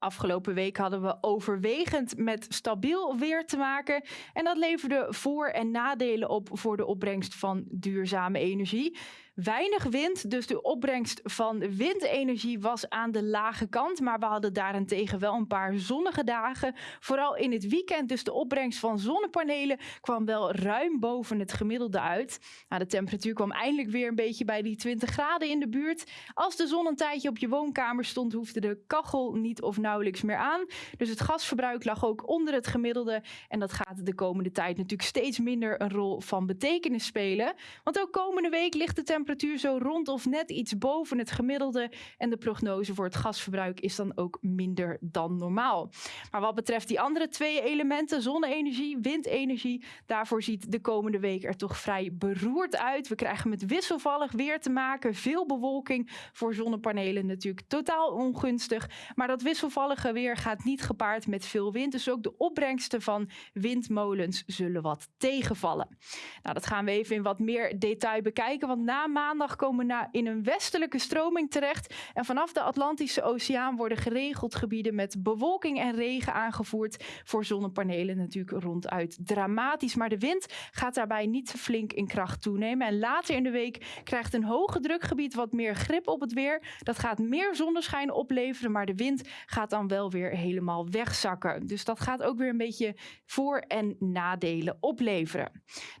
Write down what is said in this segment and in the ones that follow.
Afgelopen week hadden we overwegend met stabiel weer te maken. En dat leverde voor- en nadelen op voor de opbrengst van duurzame energie. Weinig wind, dus de opbrengst van windenergie was aan de lage kant. Maar we hadden daarentegen wel een paar zonnige dagen. Vooral in het weekend, dus de opbrengst van zonnepanelen kwam wel ruim boven het gemiddelde uit. Nou, de temperatuur kwam eindelijk weer een beetje bij die 20 graden in de buurt. Als de zon een tijdje op je woonkamer stond, hoefde de kachel niet of nauwelijks meer aan. Dus het gasverbruik lag ook onder het gemiddelde. En dat gaat de komende tijd natuurlijk steeds minder een rol van betekenis spelen. Want ook komende week ligt de temperatuur zo rond of net iets boven het gemiddelde. En de prognose voor het gasverbruik is dan ook minder dan normaal. Maar wat betreft die andere twee elementen, zonne-energie, windenergie, daarvoor ziet de komende week er toch vrij beroerd uit. We krijgen met wisselvallig weer te maken, veel bewolking voor zonnepanelen natuurlijk totaal ongunstig. Maar dat wisselvallige weer gaat niet gepaard met veel wind. Dus ook de opbrengsten van windmolens zullen wat tegenvallen. Nou, dat gaan we even in wat meer detail bekijken. Want na maandag komen we in een westelijke stroming terecht. En vanaf de Atlantische Oceaan worden geregeld gebieden met bewolking en regen aangevoerd. Voor zonnepanelen natuurlijk ronduit dramatisch. Maar de wind gaat daarbij niet flink in kracht toenemen. En later in de week krijgt een hoge drukgebied wat meer grip op het weer. Dat gaat meer zonneschijn opleveren, maar de wind gaat dan wel weer helemaal wegzakken. Dus dat gaat ook weer een beetje voor- en nadelen opleveren.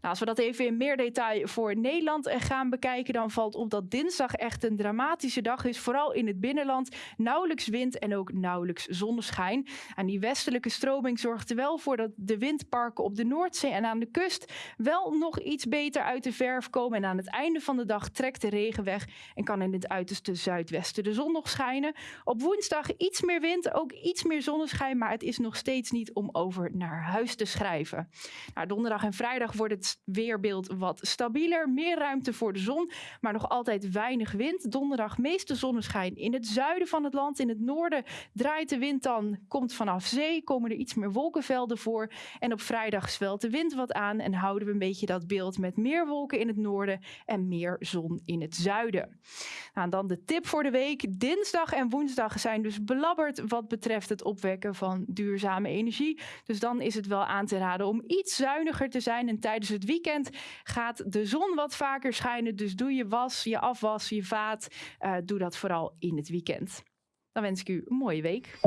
Nou, als we dat even in meer detail voor Nederland gaan bekijken, dan valt op dat dinsdag echt een dramatische dag is. Vooral in het binnenland. Nauwelijks wind en ook nauwelijks zonneschijn. En die westelijke stroming zorgt er wel voor dat de windparken op de Noordzee en aan de kust wel nog iets beter uit de verf komen. En aan het einde van de dag trekt de regen weg en kan in het uiterste zuidwesten de zon nog schijnen. Op woensdag iets meer wind, ook iets meer zonneschijn, maar het is nog steeds niet om over naar huis te schrijven. Nou, donderdag en vrijdag wordt het weerbeeld wat stabieler, meer ruimte voor de zon maar nog altijd weinig wind. Donderdag meeste zonneschijn in het zuiden van het land. In het noorden draait de wind dan, komt vanaf zee, komen er iets meer wolkenvelden voor. En op vrijdag zwelt de wind wat aan en houden we een beetje dat beeld met meer wolken in het noorden en meer zon in het zuiden. Nou, dan de tip voor de week. Dinsdag en woensdag zijn dus belabberd wat betreft het opwekken van duurzame energie. Dus dan is het wel aan te raden om iets zuiniger te zijn. En tijdens het weekend gaat de zon wat vaker schijnen. Dus doe je was, je afwas, je vaat. Uh, doe dat vooral in het weekend. Dan wens ik u een mooie week.